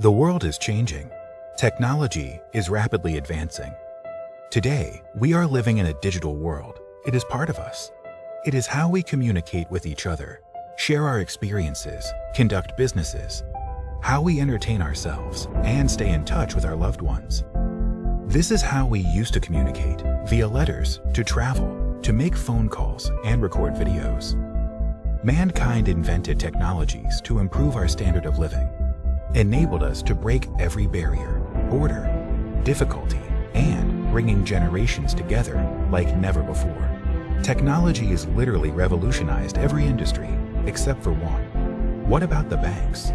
The world is changing. Technology is rapidly advancing. Today, we are living in a digital world. It is part of us. It is how we communicate with each other, share our experiences, conduct businesses, how we entertain ourselves, and stay in touch with our loved ones. This is how we used to communicate, via letters, to travel, to make phone calls, and record videos. Mankind invented technologies to improve our standard of living, enabled us to break every barrier, border, difficulty, and bringing generations together like never before. Technology has literally revolutionized every industry except for one. What about the banks?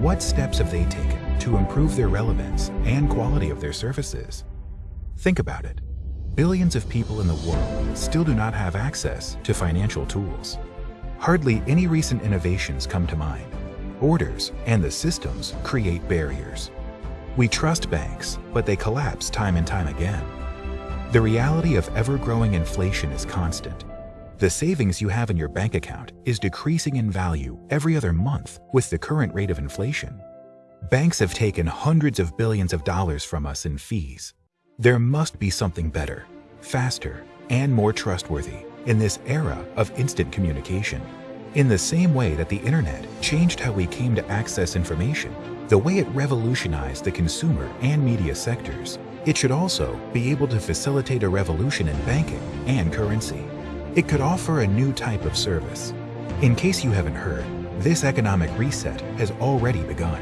What steps have they taken to improve their relevance and quality of their services? Think about it. Billions of people in the world still do not have access to financial tools. Hardly any recent innovations come to mind. Orders and the systems create barriers. We trust banks, but they collapse time and time again. The reality of ever-growing inflation is constant. The savings you have in your bank account is decreasing in value every other month with the current rate of inflation. Banks have taken hundreds of billions of dollars from us in fees. There must be something better, faster, and more trustworthy in this era of instant communication. In the same way that the internet changed how we came to access information, the way it revolutionized the consumer and media sectors, it should also be able to facilitate a revolution in banking and currency. It could offer a new type of service. In case you haven't heard, this economic reset has already begun.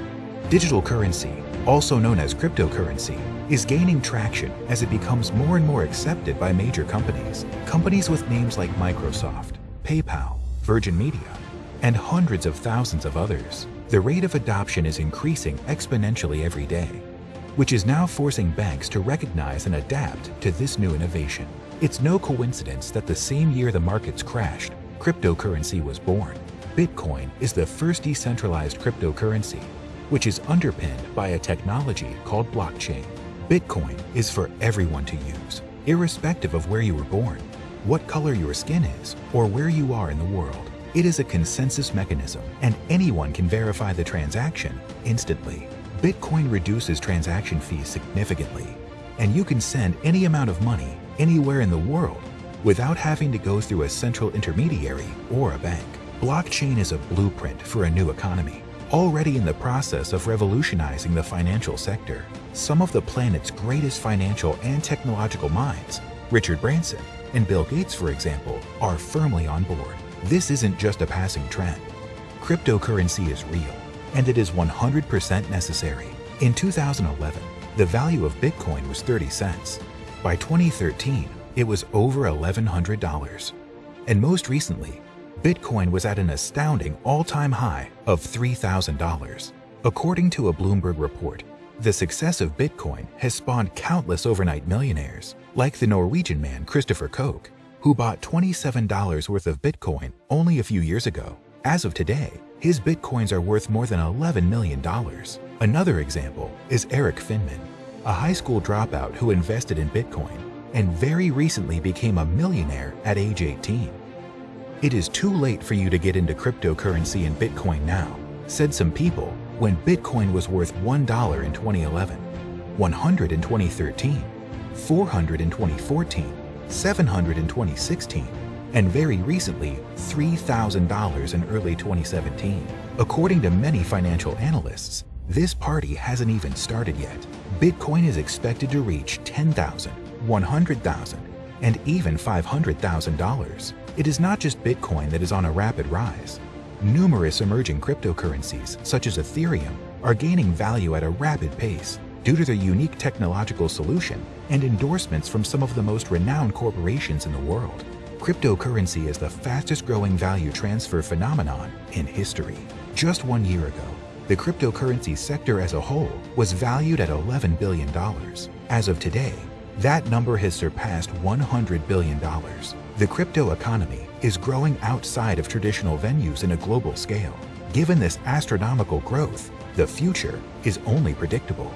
Digital currency, also known as cryptocurrency, is gaining traction as it becomes more and more accepted by major companies. Companies with names like Microsoft, PayPal, Virgin Media, and hundreds of thousands of others. The rate of adoption is increasing exponentially every day, which is now forcing banks to recognize and adapt to this new innovation. It's no coincidence that the same year the markets crashed, cryptocurrency was born. Bitcoin is the first decentralized cryptocurrency, which is underpinned by a technology called blockchain. Bitcoin is for everyone to use, irrespective of where you were born what color your skin is, or where you are in the world. It is a consensus mechanism, and anyone can verify the transaction instantly. Bitcoin reduces transaction fees significantly, and you can send any amount of money anywhere in the world without having to go through a central intermediary or a bank. Blockchain is a blueprint for a new economy, already in the process of revolutionizing the financial sector. Some of the planet's greatest financial and technological minds, Richard Branson, and Bill Gates, for example, are firmly on board. This isn't just a passing trend. Cryptocurrency is real, and it is 100% necessary. In 2011, the value of Bitcoin was 30 cents. By 2013, it was over $1,100. And most recently, Bitcoin was at an astounding all-time high of $3,000. According to a Bloomberg report, the success of Bitcoin has spawned countless overnight millionaires, like the Norwegian man Christopher Koch, who bought $27 worth of Bitcoin only a few years ago. As of today, his Bitcoins are worth more than $11 million. Another example is Erik Finman, a high school dropout who invested in Bitcoin and very recently became a millionaire at age 18. It is too late for you to get into cryptocurrency and Bitcoin now, said some people when Bitcoin was worth $1 in 2011, 100 in 2013, 400 in 2014, 700 in 2016, and very recently $3,000 in early 2017. According to many financial analysts, this party hasn't even started yet. Bitcoin is expected to reach $10,000, $100,000, and even $500,000. It is not just Bitcoin that is on a rapid rise. Numerous emerging cryptocurrencies, such as Ethereum, are gaining value at a rapid pace due to their unique technological solution and endorsements from some of the most renowned corporations in the world. Cryptocurrency is the fastest growing value transfer phenomenon in history. Just one year ago, the cryptocurrency sector as a whole was valued at $11 billion. As of today, that number has surpassed $100 billion. The crypto economy is growing outside of traditional venues in a global scale. Given this astronomical growth, the future is only predictable.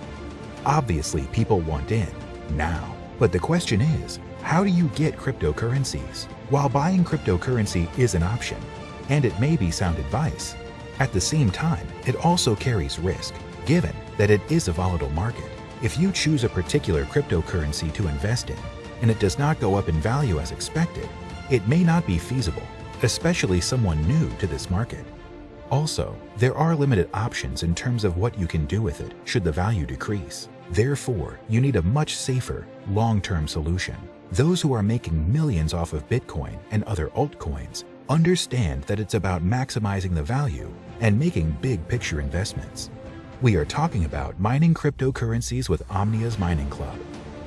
Obviously, people want in now. But the question is, how do you get cryptocurrencies? While buying cryptocurrency is an option, and it may be sound advice, at the same time, it also carries risk. given that it is a volatile market, if you choose a particular cryptocurrency to invest in and it does not go up in value as expected, it may not be feasible, especially someone new to this market. Also, there are limited options in terms of what you can do with it should the value decrease. Therefore, you need a much safer, long-term solution. Those who are making millions off of Bitcoin and other altcoins understand that it's about maximizing the value and making big picture investments. We are talking about mining cryptocurrencies with Omnia's Mining Club,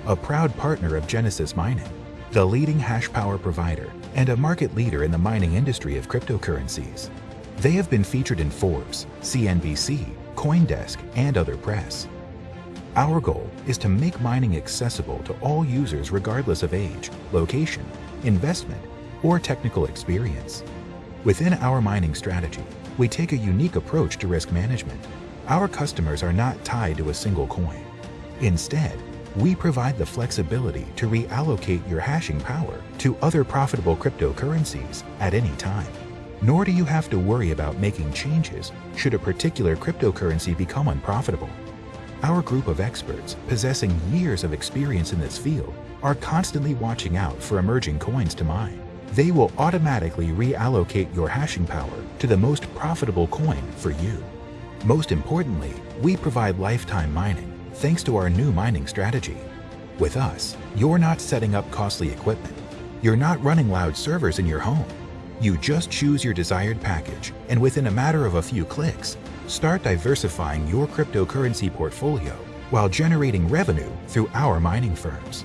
a proud partner of Genesis Mining, the leading hash power provider and a market leader in the mining industry of cryptocurrencies. They have been featured in Forbes, CNBC, Coindesk, and other press. Our goal is to make mining accessible to all users regardless of age, location, investment, or technical experience. Within our mining strategy, we take a unique approach to risk management. Our customers are not tied to a single coin. Instead, we provide the flexibility to reallocate your hashing power to other profitable cryptocurrencies at any time. Nor do you have to worry about making changes should a particular cryptocurrency become unprofitable. Our group of experts, possessing years of experience in this field, are constantly watching out for emerging coins to mine. They will automatically reallocate your hashing power to the most profitable coin for you. Most importantly, we provide lifetime mining thanks to our new mining strategy. With us, you're not setting up costly equipment. You're not running loud servers in your home. You just choose your desired package, and within a matter of a few clicks, start diversifying your cryptocurrency portfolio while generating revenue through our mining firms.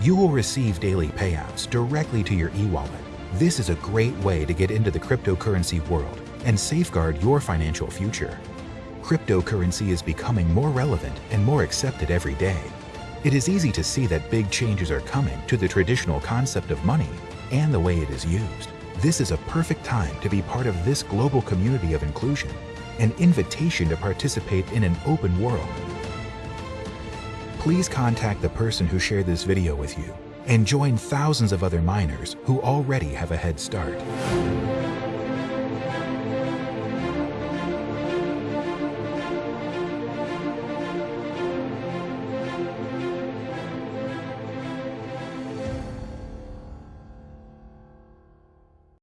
You will receive daily payouts directly to your e-wallet. This is a great way to get into the cryptocurrency world and safeguard your financial future cryptocurrency is becoming more relevant and more accepted every day. It is easy to see that big changes are coming to the traditional concept of money and the way it is used. This is a perfect time to be part of this global community of inclusion, an invitation to participate in an open world. Please contact the person who shared this video with you and join thousands of other miners who already have a head start.